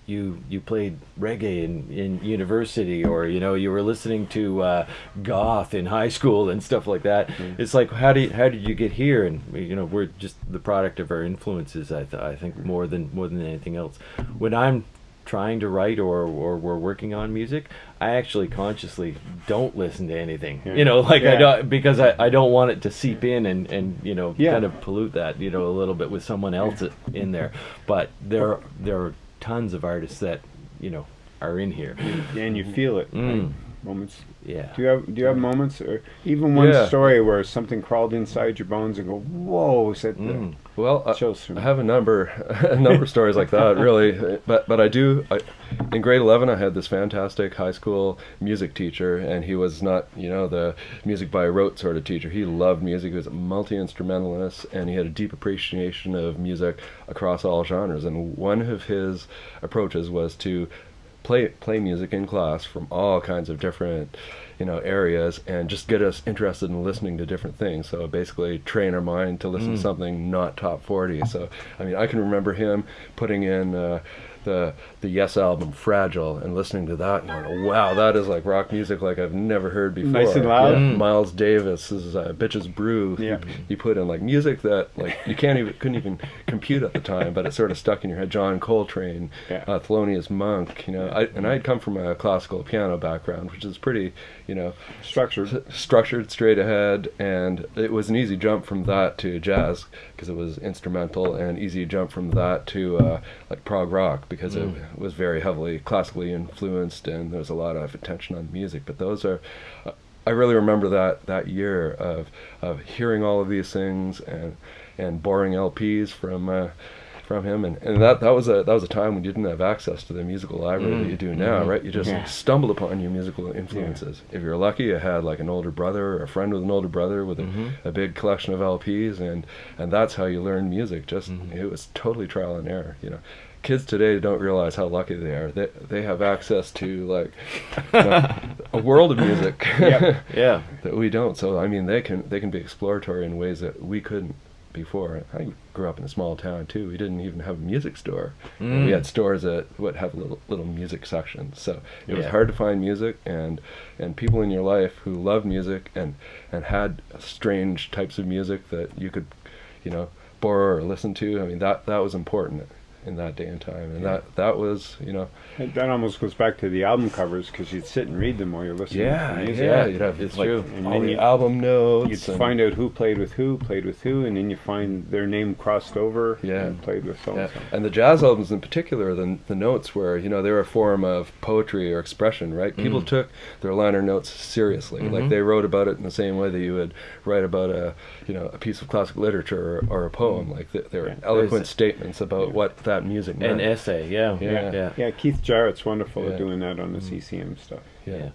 you you played reggae in, in university, or you know, you were listening to uh, goth in high school and stuff like that. It's like, how do you, how did you get here? And you know, we're just the product of our influences. I th- I think more than more than anything else. When I'm trying to write or, or we're working on music, I actually consciously don't listen to anything. Yeah. You know, like I don't because I, I don't want it to seep in and, and you know Yeah. kind of pollute that you know a little bit with someone else in there. But there there are tons of artists that you know are in here. and you feel it. Mm. right? Moments. Yeah. Do you have Do you have moments, or even one Yeah. story where something crawled inside your bones and go, "Whoa!" Said Mm. Well, I, I have a number, a number of stories like that, really. But but I do. I, in grade eleven, I had this fantastic high school music teacher, and he was not, you know, the music by rote sort of teacher. He loved music. He was a multi instrumentalist, and he had a deep appreciation of music across all genres. And one of his approaches was to play play music in class from all kinds of different you know areas and just get us interested in listening to different things. So basically train our mind to listen to something not top 40 so i mean i can remember him putting in uh, the the yes album fragile and listening to that and going wow that is like rock music like i've never heard before Nice and loud. Yeah, Mm. miles davis is uh, bitches brew Yeah. he put in like music that like you can't even couldn't even compute at the time but it sort of stuck in your head john coltrane Yeah. uh, Thelonious Monk, you know, I, and I'd come from a classical piano background, which is pretty, you know, structured. s- structured, straight ahead, and it was an easy jump from that to jazz because it was instrumental, and easy jump from that to uh, like prog rock because it mm. was very heavily classically influenced, and there was a lot of attention on music. But those are. I really remember that that year of of hearing all of these things and and borrowing LPs from uh, from him and, and that that was a that was a time when you didn't have access to the musical library that mm. you do now, mm-hmm. right? You just Yeah. stumbled upon your musical influences. If you're lucky, you had like an older brother or a friend with an older brother with a, mm-hmm. a big collection of LPs, and and that's how you learn music. Just mm-hmm. it was totally trial and error, you know. Kids today don't realize how lucky they are. They they have access to like you know, a world of music Yep. Yeah. that we don't. So I mean, they can they can be exploratory in ways that we couldn't before. I grew up in a small town too. We didn't even have a music store. And we Mm. had stores that would have little little music sections. So it was hard to find music and and people in your life who loved music and and had strange types of music that you could, you know, borrow or listen to. I mean that that was important in that day and time. And that that was you know And that almost goes back to the album covers because you'd sit and read them while you're listening yeah to music. yeah you'd have it's like true. And all the you- album notes. You'd and- find out who played with who, played with who, and then you find their name crossed over Yeah. and played with so Yeah. and the jazz albums in particular, the, the notes were, you know, they were a form of poetry or expression, right? People Mm. took their liner notes seriously. Like Mhm. they wrote about it in the same way that you would write about a, you know, a piece of classic literature or, or a poem. Like they, they were Yeah. eloquent There's- statements about what that music meant. An essay. Yeah. Yeah. Yeah. Yeah, Keith Jarrett's wonderful Yeah. at doing that on the mm. ECM stuff. Yeah.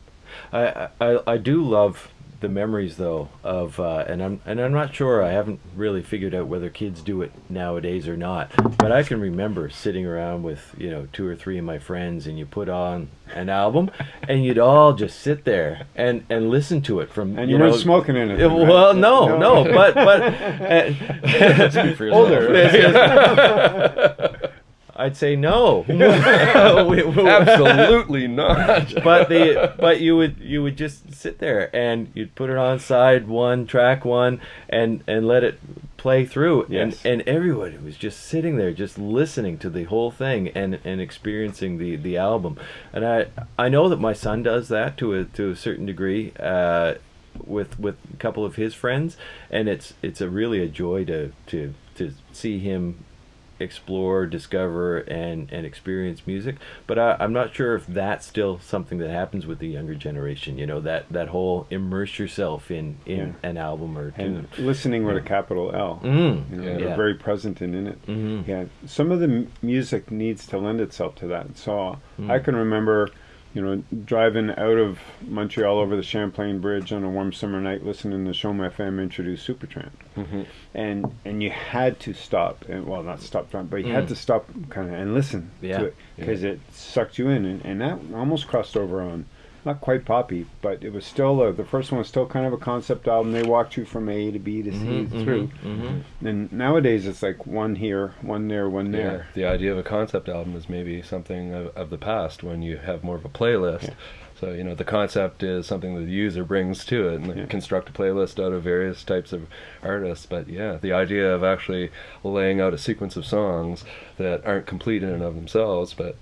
I, I I do love the memories though of uh, and I'm and I'm not sure I haven't really figured out whether kids do it nowadays or not but I can remember sitting around with you know two or three of my friends and you put on an album and you'd all just sit there and and listen to it from And you you, weren't know, smoking. Yeah, right? well, no, no, but but uh, older. I'd say no. We- we- Absolutely not. but the but you would you would just sit there and you'd put it on side one track one and and let it play through Yes. and and everybody was just sitting there just listening to the whole thing and and experiencing the the album and i i know that my son does that to a to a certain degree uh with with a couple of his friends and it's it's a really a joy to to to see him explore, discover, and and experience music. But I, I'm not sure if that's still something that happens with the younger generation. You know that that whole immerse yourself in in Yeah. an album or And two. listening with a capital L. Mm. You know, Yeah. they're very present and in it. Mhm. Yeah, some of the m- music needs to lend itself to that. So I Mm. can remember, you know, driving out of Montreal over the Champlain Bridge on a warm summer night, listening to CHOM FM introduce Supertramp, Mhm. and and you had to stop, and well, not stop, but you had Mm. to stop kind of and listen Yeah. to it because it sucked you in, and, and that almost crossed over on. Not quite poppy, but it was still uh, the first one was still kind of a concept album. They walked you from A to B to C Mhm, through, mhm, mhm. and nowadays it's like one here, one there, one Yeah, there. the idea of a concept album is maybe something of, of the past when you have more of a playlist. Yeah. So you know the concept is something that the user brings to it, and Yeah. construct a playlist out of various types of artists. But yeah, the idea of actually laying out a sequence of songs that aren't complete in and of themselves, but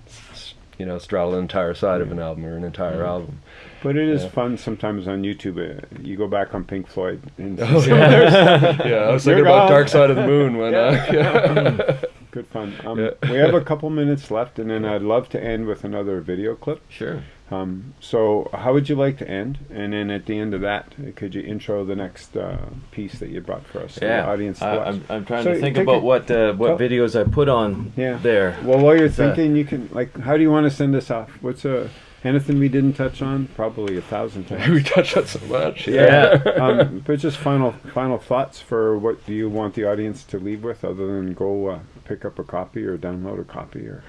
you know straddle an entire side of an album or an entire album. But it is Yeah. fun sometimes on YouTube. Uh, you go back on Pink Floyd and Oh, yeah. yeah, I was They're thinking about. Dark Side of the Moon when. Uh, yeah. good fun. Um, Yeah. we have a couple minutes left, and then I'd love to end with another video clip. Sure. Um, so, how would you like to end? And then at the end of that, could you intro the next uh, piece that you brought for us, Yeah. audience I, watch? I'm, I'm trying So to think about it- what uh, what tell- videos I put on Yeah. there. Well, while you're thinking, you can like, how do you want to send us off? What's a anything we didn't touch on? Probably a thousand times. we touched on so much. Yeah. um, but just final final thoughts for what do you want the audience to leave with, other than go uh, pick up a copy or download a copy or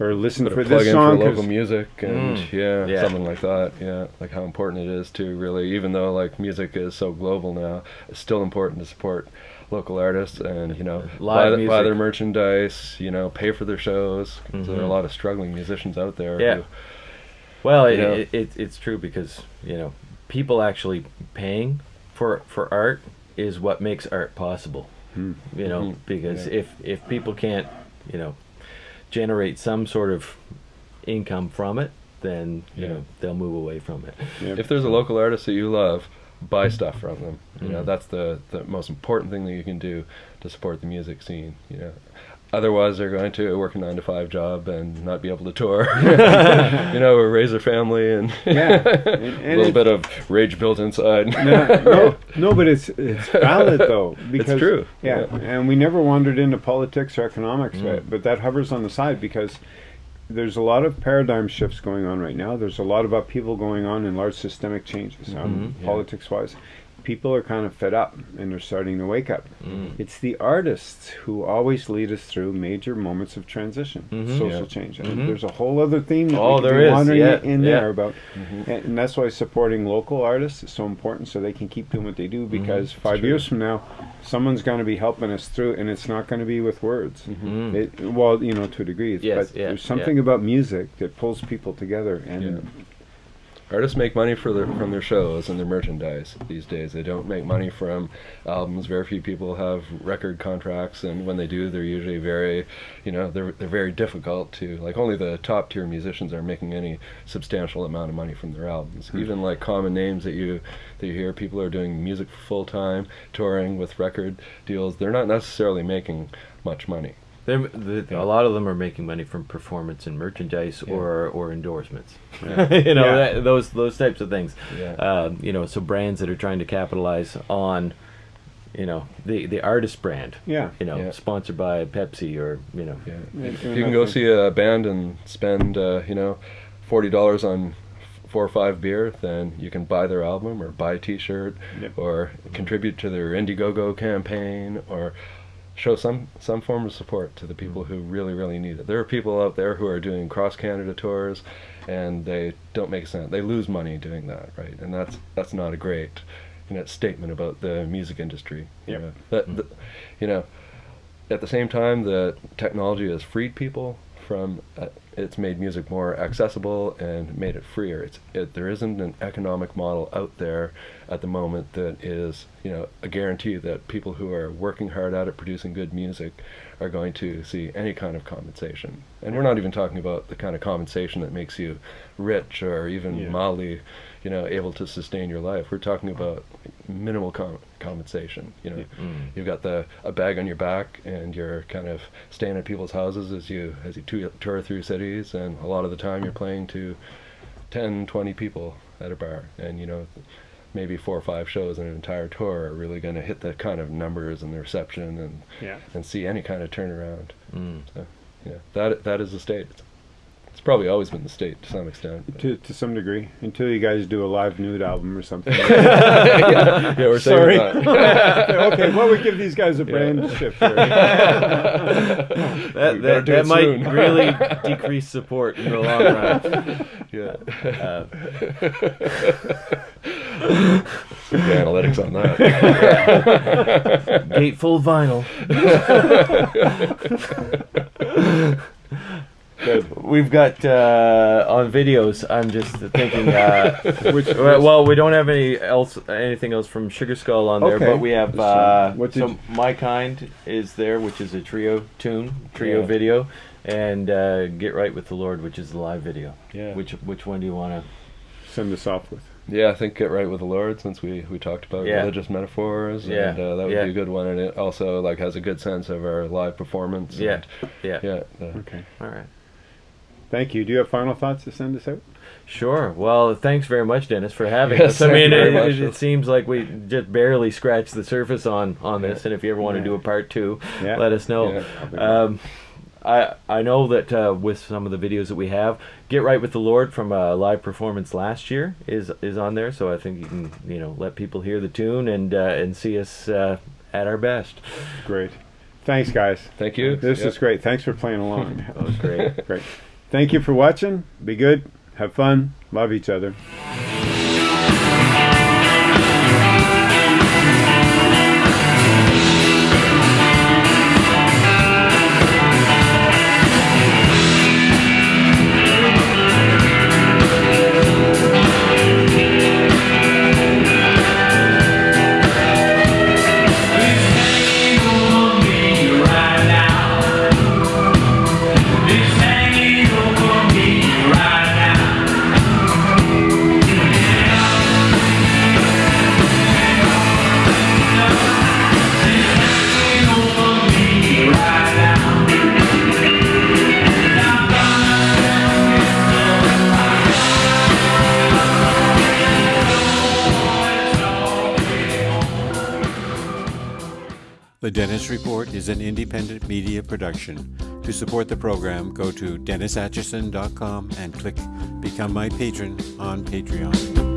or listen Put for this song. for 'cause- local music and Mm. yeah, Yeah. something like that. Yeah, like how important it is to really, even though like music is so global now, it's still important to support local artists and you know Live buy, th- buy their merchandise. You know, pay for their shows. 'cause There are a Mhm. lot of struggling musicians out there. Yeah. who- Well, it, know? it, it, it's true because you know people actually paying for for art is what makes art possible. Hmm. You know, Mhm. because Yeah. if if people can't, you know, generate some sort of income from it, then you Yeah. know they'll move away from it. Yep. if there's a local artist that you love, buy stuff from them. You know, Mhm. that's the the most important thing that you can do to support the music scene. You know. Otherwise, they're going to work a nine to five job and not be able to tour. you know, or raise a family and Yeah. And- a little bit of rage built inside. no, no, no, but it's it's valid though because true. Yeah, Yeah. and we never wandered into politics or economics, Mm. but, but that hovers on the side because there's a lot of paradigm shifts going on right now. There's a lot of upheaval going on and large systemic changes, um, Mhm. Yeah. politics-wise. People are kind of fed up and they're starting to wake up. Mm. It's the artists who always lead us through major moments of transition, Mhm. social Yeah. change. And Mhm. there's a whole other theme that Oh, we could there be is, wandering yeah, in yeah. there about. Mm-hmm. And, and that's why supporting local artists is so important so they can keep doing what they do because five true. years from now, someone's going to be helping us through and it's not going to be with words. Mm. It, well, you know, to a degree, Yes, but yeah, there's something about music that pulls people together and Artists make money for their, from their shows and their merchandise these days. They don't make money from albums. Very few people have record contracts, and when they do, they're usually very, you know, they're they're very difficult to like. Only the top tier musicians are making any substantial amount of money from their albums. Hmm. Even like common names that you that you hear, people are doing music full time, touring with record deals. They're not necessarily making much money. They're, the, Yeah. A lot of them are making money from performance and merchandise Yeah. or or endorsements. Yeah. you know Yeah. that, those those types of things. Yeah. Um, you know, so brands that are trying to capitalize on, you know, the the artist brand. yeah. You know, Yeah. sponsored by Pepsi or you know. Yeah. Yeah, If you can go see a band and spend, uh, you know, forty dollars on four or five beer, then you can buy their album or buy a T-shirt Yep. or contribute to their Indiegogo campaign or show some some form of support to the hmm. people who really really need it. There are people out there who are doing cross Canada tours, and they don't make sense. They lose money doing that, right? And that's that's not a great, you know, statement about the music industry. You Yep. know, that, hmm. that- you know, at the same time that technology has freed people from uh, it's made music more accessible and made it freer it's it, there isn't an economic model out there at the moment that is you know a guarantee that people who are working hard at it producing good music are going to see any kind of compensation and we're not even talking about the kind of compensation that makes you rich or even Yeah. mildly you know able to sustain your life we're talking about minimal com- compensation you know Mm. you've got the a bag on your back and you're kind of staying at people's houses as you as you tou- tour through cities and a lot of the time you're playing to 10 20 people at a bar and you know maybe four or five shows in an entire tour are really going to hit the kind of numbers and the reception and Yeah. and see any kind of turnaround Mm. so yeah that that is the state it's, it's probably always been the state to some extent but- To, to some degree, until you guys do a live nude album or something. yeah, yeah, we're Sorry. okay, well, we give these guys a brand shift. Here. That, We that, that might soon. really decrease support in the long run. yeah Uh, the analytics on that gatefold vinyl. Good. We've got uh, on videos. I'm just thinking. Uh, Which, well, well, we don't have any else, anything else from Sugar Skull on there, Okay. but we have. So, Uh, what so my kind is there, which is a trio tune, trio Yeah. video, and uh, Get Right with the Lord, which is the live video. Yeah. Which which one do you want to? send us off with. Yeah, I think get right with the Lord since we, we talked about Yeah. religious metaphors, Yeah, and uh, that would yeah. be a good one. And it also like has a good sense of our live performance. Yeah, and, yeah. yeah. uh, Okay. All right. Thank you. Do you have final thoughts to send us out? Sure. Well, thanks very much, Dennis, for having Yes, us. I mean, it, it, it seems like we just barely scratched the surface on on this, and if you ever want to do a part two, Yeah. let us know. Yeah. Um, I I know that uh, with some of the videos that we have, "Get Right with the Lord" from a live performance last year is is on there. So I think you can you know let people hear the tune and uh, and see us uh, at our best. Great. Thanks, guys. Thank you. This Yep. is great. Thanks for playing along. That was great. great. Thank you for watching. Be good. Have fun. Love each other. The Dennis Report is an independent media production. To support the program, go to DennisAtchison.com and click Become My Patron on Patreon.